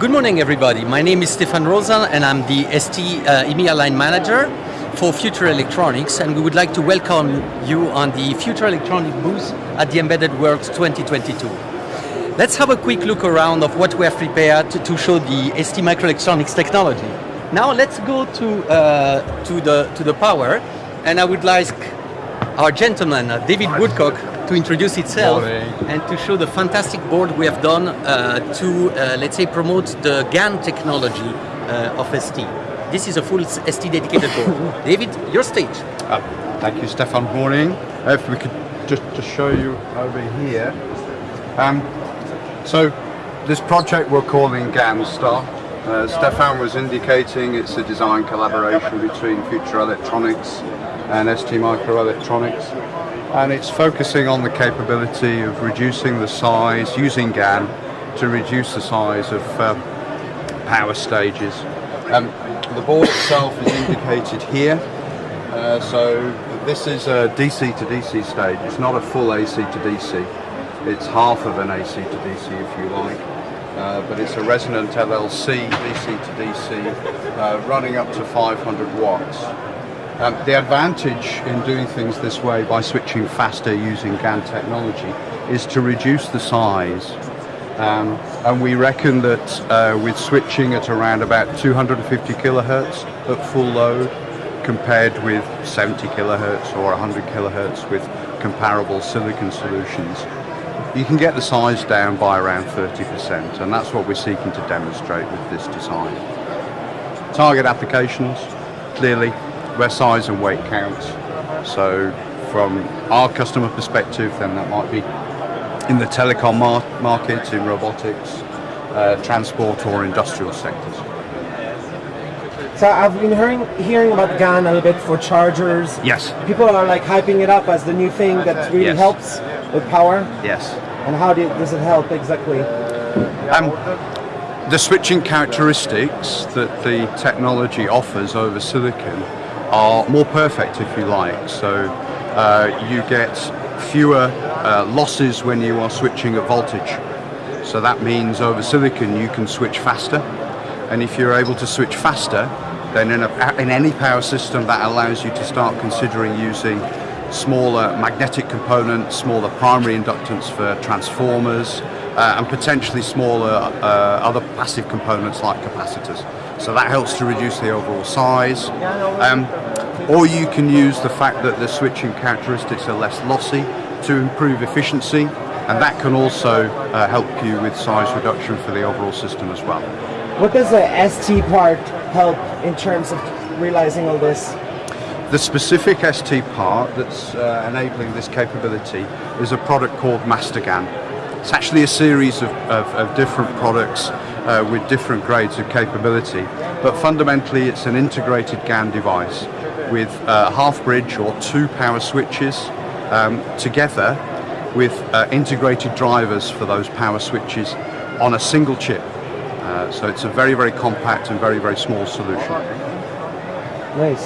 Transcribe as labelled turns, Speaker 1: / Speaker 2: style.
Speaker 1: Good morning, everybody. My name is Stefan Rosa, and I'm the ST uh, EMEA line manager for Future Electronics, and we would like to welcome you on the Future Electronics booth at the Embedded World 2022. Let's have a quick look around of what we have prepared to, to show the STMicroelectronics technology. Now let's go to uh, to the to the power, and I would like our gentleman, uh, David Woodcock, to introduce itself
Speaker 2: Morning.
Speaker 1: and to show the fantastic board we have done uh, to, uh, let's say, promote the GaN technology uh, of ST. This is a full ST dedicated board. David, your stage.
Speaker 2: Uh, thank you, Stefan. Morning. If we could just, just show you over here. Um, so, this project we're calling GANSTAR. Uh, Stefan was indicating it's a design collaboration between Future Electronics and STMicroelectronics. And it's focusing on the capability of reducing the size, using GaN to reduce the size of uh, power stages. Um, the board itself is indicated here. Uh, so this is a DC to DC stage. It's not a full AC to DC. It's half of an AC to DC if you like. Uh, but it's a resonant LLC DC to DC uh, running up to 500 watts. Um, the advantage in doing things this way by switching faster using GaN technology is to reduce the size um, and we reckon that uh, with switching at around about 250 kilohertz at full load compared with 70 kilohertz or 100 kilohertz with comparable silicon solutions, you can get the size down by around 30% and that's what we're seeking to demonstrate with this design. Target applications, clearly where size and weight counts. So from our customer perspective then that might be in the telecom mar market, in robotics, uh, transport or industrial sectors.
Speaker 3: So I've been hearing hearing about GaN a little bit for chargers.
Speaker 2: Yes.
Speaker 3: People are like hyping it up as the new thing that really
Speaker 2: Yes.
Speaker 3: helps with power.
Speaker 2: Yes.
Speaker 3: And how do, does it help exactly?
Speaker 2: Um, the switching characteristics that the technology offers over silicon are more perfect if you like. So uh, you get fewer uh, losses when you are switching at voltage. So that means over silicon you can switch faster and if you're able to switch faster then in, a, in any power system that allows you to start considering using smaller magnetic components, smaller primary inductance for transformers uh, and potentially smaller uh, other passive components like capacitors. So that helps to reduce the overall size. Um, or you can use the fact that the switching characteristics are less lossy to improve efficiency and that can also uh, help you with size reduction for the overall system as well.
Speaker 3: What does the ST part help in terms of realizing all this?
Speaker 2: The specific ST part that's uh, enabling this capability is a product called MasterGaN. It's actually a series of, of, of different products uh, with different grades of capability, but fundamentally it's an integrated GaN device with a half bridge or two power switches um, together with uh, integrated drivers for those power switches on a single chip. Uh, so it's a very, very compact and very, very small solution.
Speaker 3: Nice.